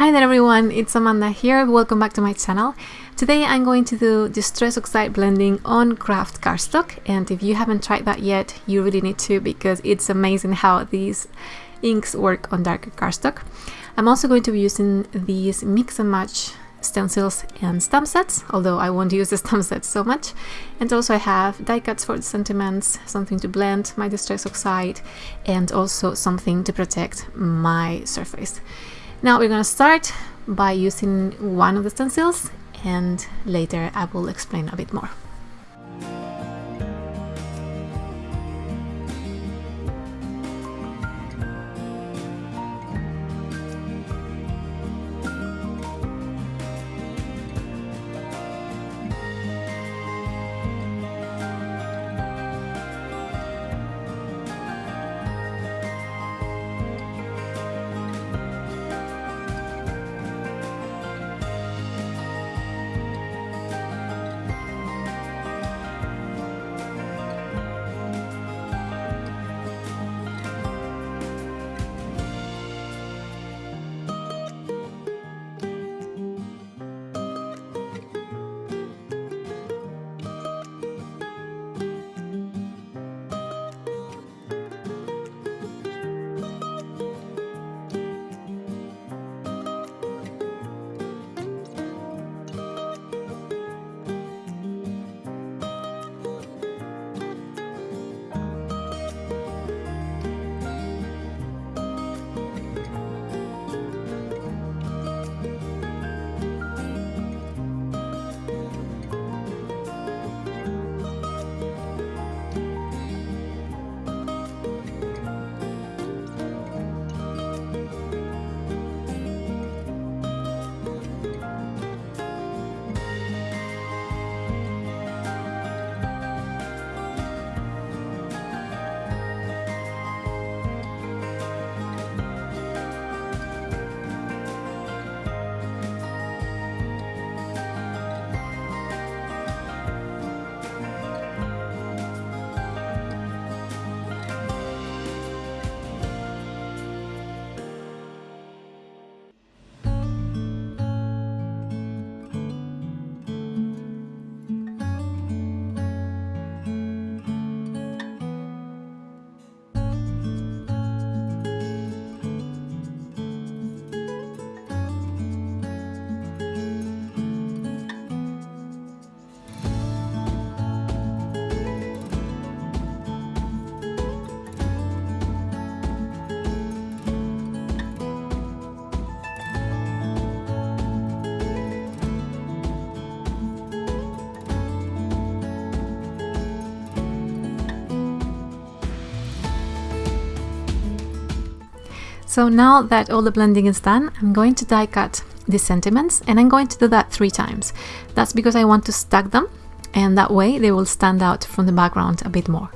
Hi there everyone, it's Amanda here, welcome back to my channel. Today I'm going to do Distress Oxide blending on craft cardstock and if you haven't tried that yet, you really need to because it's amazing how these inks work on darker cardstock. I'm also going to be using these mix and match stencils and stamp sets, although I won't use the stamp sets so much. And also I have die cuts for the sentiments, something to blend my Distress Oxide, and also something to protect my surface. Now we're going to start by using one of the stencils and later I will explain a bit more. So now that all the blending is done, I'm going to die cut the sentiments and I'm going to do that three times. That's because I want to stack them and that way they will stand out from the background a bit more.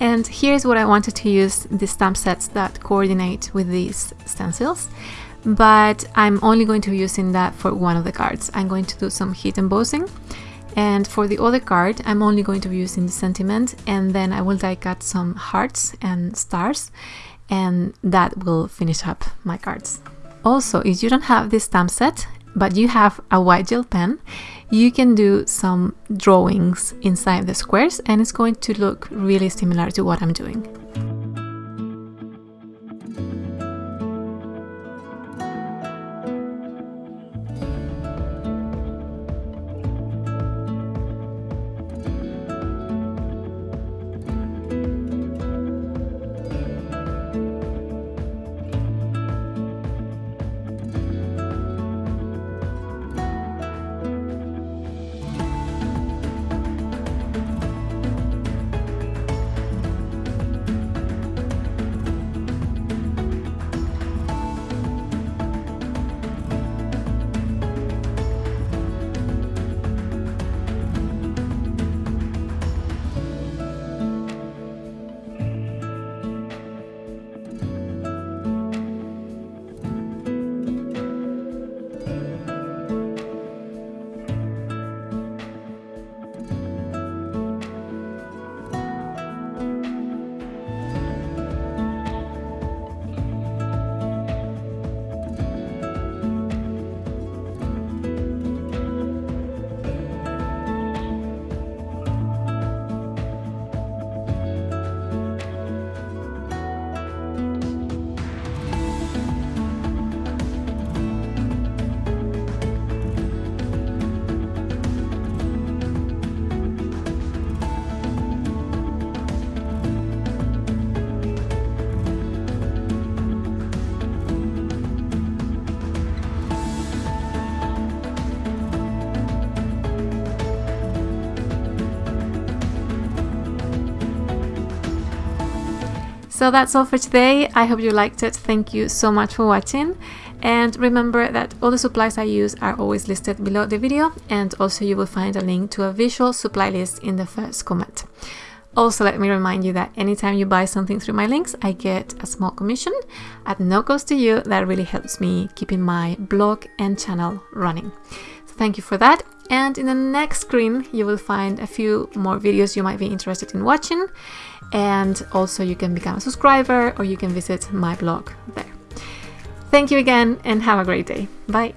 And here's what I wanted to use the stamp sets that coordinate with these stencils. but I'm only going to be using that for one of the cards. I'm going to do some heat embossing and for the other card I'm only going to be using the sentiment and then I will die cut some hearts and stars and that will finish up my cards. Also, if you don't have this stamp set, but you have a white gel pen, you can do some drawings inside the squares and it's going to look really similar to what I'm doing. So that's all for today. I hope you liked it. Thank you so much for watching. And remember that all the supplies I use are always listed below the video and also you will find a link to a visual supply list in the first comment. Also, let me remind you that anytime you buy something through my links, I get a small commission at no cost to you that really helps me keeping my blog and channel running. So thank you for that. And in the next screen, you will find a few more videos you might be interested in watching and also you can become a subscriber or you can visit my blog there. Thank you again and have a great day. Bye.